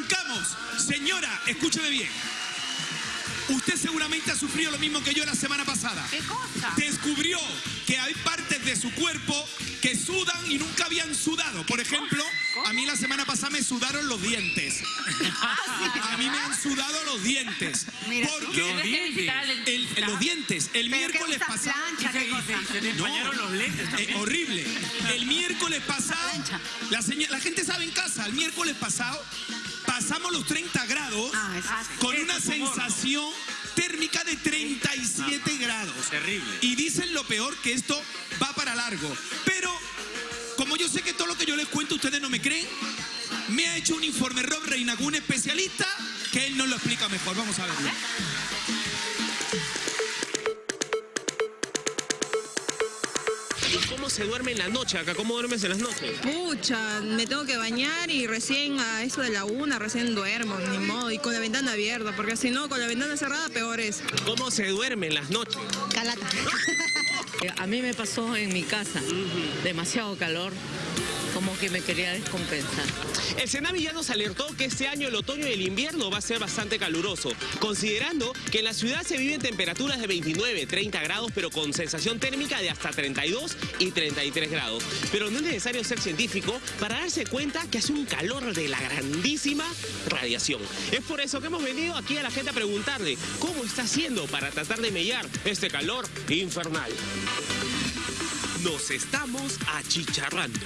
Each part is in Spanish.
arrancamos. Señora, escúcheme bien. Usted seguramente ha sufrido lo mismo que yo la semana pasada. ¿Qué cosa? Descubrió que hay partes de su cuerpo que sudan y nunca habían sudado. Por ejemplo, a mí la semana pasada me sudaron los dientes. A mí me han sudado los dientes. Mira. Porque visitar al el- los dientes, el ¿Pero qué miércoles pasado. Se No, los lentes eh, horrible. El miércoles pasado, la, la gente sabe en casa, el miércoles pasado pasamos los 30 grados Ah, con una es humor, ¿no? sensación térmica de 37 grados. Terrible. Y dicen lo peor que esto va para largo. Pero como yo sé que todo lo que yo les cuento ustedes no me creen, me ha hecho un informe Rob Reinagu, un especialista, que él nos lo explica mejor. Vamos a verlo. Se duerme en la noche acá? ¿Cómo duermes en las noches? Pucha, me tengo que bañar y recién a eso de la una, recién duermo, ni modo, y con la ventana abierta, porque si no, con la ventana cerrada, peor es. ¿Cómo se duerme en las noches? Calata. A mí me pasó en mi casa, demasiado calor, como que me quería descompensar. El Senavi ya nos alertó que este año el otoño y el invierno va a ser bastante caluroso, considerando que en la ciudad se viven temperaturas de 29, 30 grados, pero con sensación térmica de hasta 32 y 33 grados. Pero no es necesario ser científico para darse cuenta que hace un calor de la grandísima radiación. Es por eso que hemos venido aquí a la gente a preguntarle cómo está haciendo para tratar de mellar este calor infernal. Nos estamos achicharrando.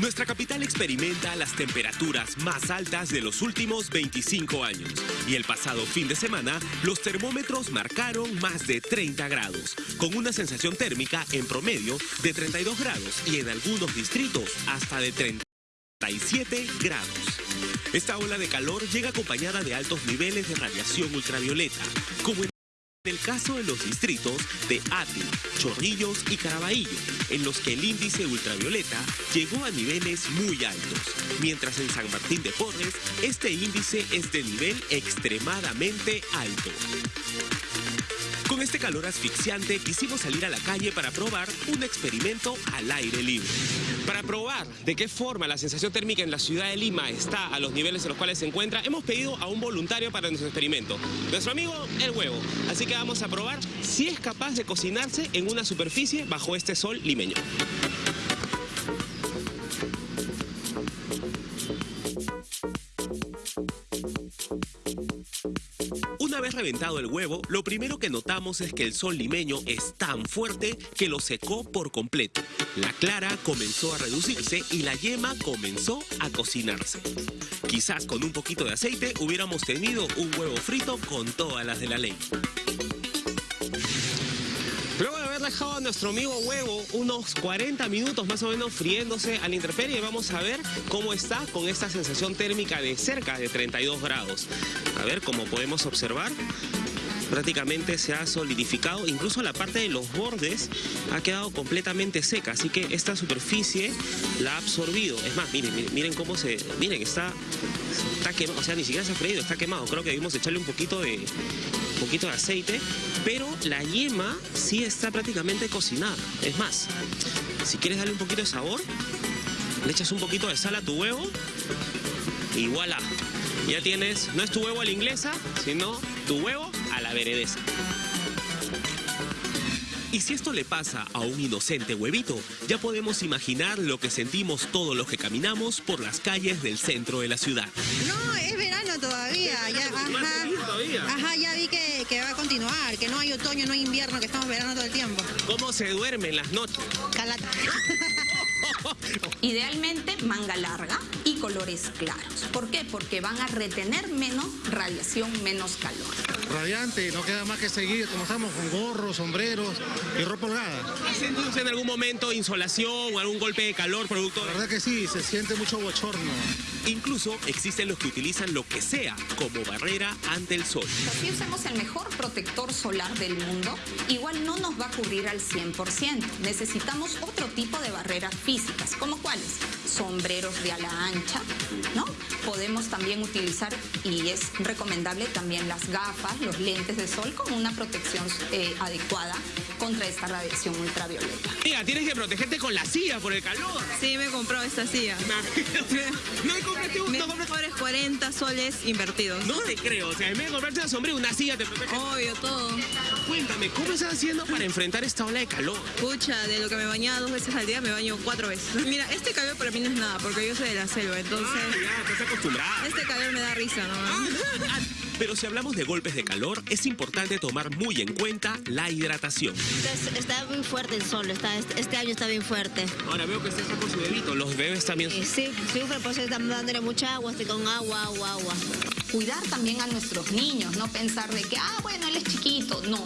Nuestra capital experimenta las temperaturas más altas de los últimos 25 años. Y el pasado fin de semana, los termómetros marcaron más de 30 grados, con una sensación térmica en promedio de 32 grados y en algunos distritos hasta de 37 grados. Esta ola de calor llega acompañada de altos niveles de radiación ultravioleta, como en en el caso de los distritos de Ati, Chorrillos y Caraballo, en los que el índice ultravioleta llegó a niveles muy altos, mientras en San Martín de Porres este índice es de nivel extremadamente alto. Con este calor asfixiante quisimos salir a la calle para probar un experimento al aire libre. Para probar de qué forma la sensación térmica en la ciudad de Lima está a los niveles en los cuales se encuentra, hemos pedido a un voluntario para nuestro experimento. Nuestro amigo El Huevo. Así que vamos a probar si es capaz de cocinarse en una superficie bajo este sol limeño. Reventado el huevo, lo primero que notamos es que el sol limeño es tan fuerte que lo secó por completo. La clara comenzó a reducirse y la yema comenzó a cocinarse. Quizás con un poquito de aceite hubiéramos tenido un huevo frito con todas las de la ley. Dejado a nuestro amigo huevo unos 40 minutos más o menos friéndose a la intemperie, vamos a ver cómo está con esta sensación térmica de cerca de 32 grados. A ver, como podemos observar, prácticamente se ha solidificado, incluso la parte de los bordes ha quedado completamente seca, así que esta superficie la ha absorbido. Es más, miren, miren, cómo se, miren, está, está quemado, o sea, ni siquiera se ha freído, está quemado. Creo que debimos echarle un poquito de, poquito de aceite, pero la yema sí está prácticamente cocinada. Es más, si quieres darle un poquito de sabor, le echas un poquito de sal a tu huevo y voilà. Ya tienes, no es tu huevo a la inglesa, sino tu huevo a la veredesa. Y si esto le pasa a un inocente huevito, ya podemos imaginar lo que sentimos todos los que caminamos por las calles del centro de la ciudad. No, es verano todavía. Ya, ajá, todavía. ajá, ya otoño, no hay invierno, que estamos verano todo el tiempo. ¿Cómo se duerme en las noches? Calata. Idealmente manga larga y colores claros. ¿Por qué? Porque van a retener menos radiación, menos calor. Radiante, no queda más que seguir como estamos con gorros, sombreros y ropa holgada. ¿Ha sentido usted en algún momento insolación o algún golpe de calor producto La verdad que sí, se siente mucho bochorno. Incluso existen los que utilizan lo que sea como barrera ante el sol. Si usamos el mejor protector solar del mundo, igual no nos va a cubrir al 100%. Necesitamos otro tipo de barreras físicas, como cuáles? Sombreros de ala ancha, ¿no? Podemos también utilizar, y es recomendable también las gafas, los lentes de sol con una protección eh, adecuada. Contra esta radiación ultravioleta. Mira, tienes que protegerte con la silla por el calor. Sí, me compró esta silla. No me compraste un- Me no compraste- cobres 40 soles invertidos. No te creo, o sea, en vez de comprarte una sombrilla, una silla te protege. Obvio, todo. Cuéntame, ¿cómo estás haciendo para enfrentar esta ola de calor? Pucha, de lo que me bañaba dos veces al día, me baño cuatro veces. Mira, este calor para mí no es nada, porque yo soy de la selva, entonces... Ah, ya, estás acostumbrada. Este calor me da risa, ¿no? Pero si hablamos de golpes de calor, es importante tomar muy en cuenta la hidratación. Es- Está muy fuerte el sol, está, este año está bien fuerte. Ahora veo que usted está con su bebito, los bebés también. Y sí, sufre, por eso estamos dándole mucha agua, estoy con agua, agua, agua. Cuidar también a nuestros niños, no pensar de que, ah, bueno, él es chiquito. No,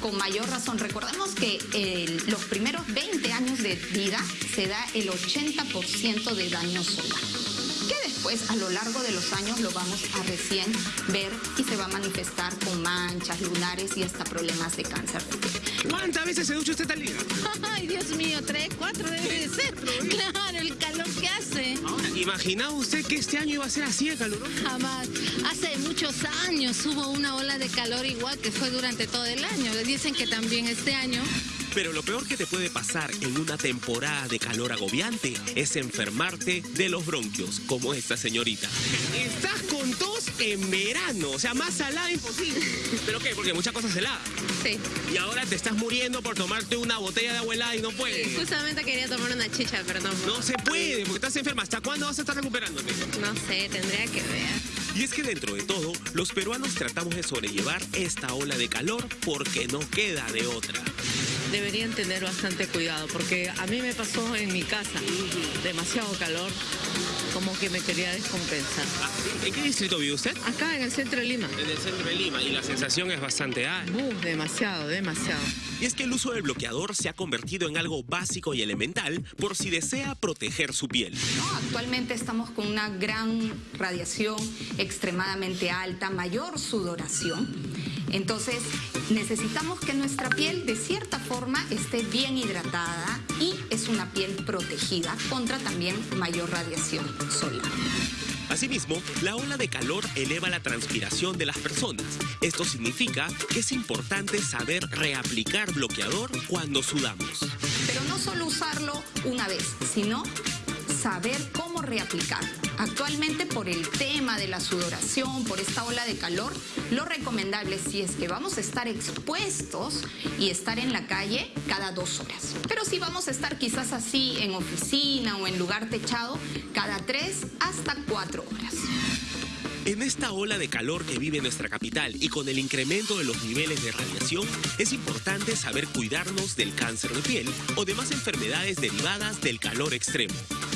con mayor razón. Recordemos que eh, los primeros 20 años de vida se da el 80% de daño solar. Que después, a lo largo de los años, lo vamos a recién ver y se va a manifestar con manchas, lunares y hasta problemas de cáncer de piel. ¿Cuántas veces se ducha usted al día? Ay, Dios mío, tres, cuatro debe de ser. Claro, el calor que hace. Ahora, ¿imaginaba usted que este año iba a ser así de caluroso? Jamás. Hace muchos años hubo una ola de calor igual que fue durante todo el año. Dicen que también este año Pero lo peor que te puede pasar en una temporada de calor agobiante es enfermarte de los bronquios, como esta señorita. Estás con tos en verano, o sea, más salada imposible. ¿Pero qué? Porque muchas cosas heladas. Sí. Y ahora te estás muriendo por tomarte una botella de agua helada y no puedes. Justamente quería tomar una chicha, pero no. No se puede, porque estás enferma. ¿Hasta cuándo vas a estar recuperándote? No sé, tendría que ver. Y es que dentro de todo, los peruanos tratamos de sobrellevar esta ola de calor porque no queda de otra. Deberían tener bastante cuidado porque a mí me pasó en mi casa demasiado calor, como que me quería descompensar. ¿En qué distrito vive usted? Acá en el centro de Lima. En el centro de Lima y la sensación es bastante alta. Uh, demasiado, demasiado. Y es que el uso del bloqueador se ha convertido en algo básico y elemental por si desea proteger su piel. ¿no? Actualmente estamos con una gran radiación extremadamente alta, mayor sudoración. Entonces necesitamos que nuestra piel de cierta forma esté bien hidratada y es una piel protegida contra también mayor radiación solar. Asimismo, la ola de calor eleva la transpiración de las personas. Esto significa que es importante saber reaplicar bloqueador cuando sudamos. Pero no solo usarlo una vez, sino saber cómo reaplicar. Actualmente por el tema de la sudoración, por esta ola de calor, lo recomendable si es que vamos a estar expuestos y estar en la calle cada dos horas. Pero si vamos a estar quizás así en oficina o en lugar techado, cada tres hasta cuatro horas. En esta ola de calor que vive nuestra capital y con el incremento de los niveles de radiación, es importante saber cuidarnos del cáncer de piel o demás enfermedades derivadas del calor extremo.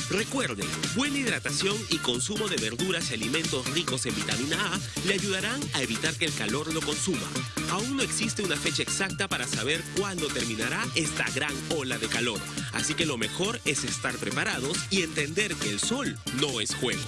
Recuerden, buena hidratación y consumo de verduras y alimentos ricos en vitamina A le ayudarán a evitar que el calor lo consuma. Aún no existe una fecha exacta para saber cuándo terminará esta gran ola de calor, así que lo mejor es estar preparados y entender que el sol no es juego.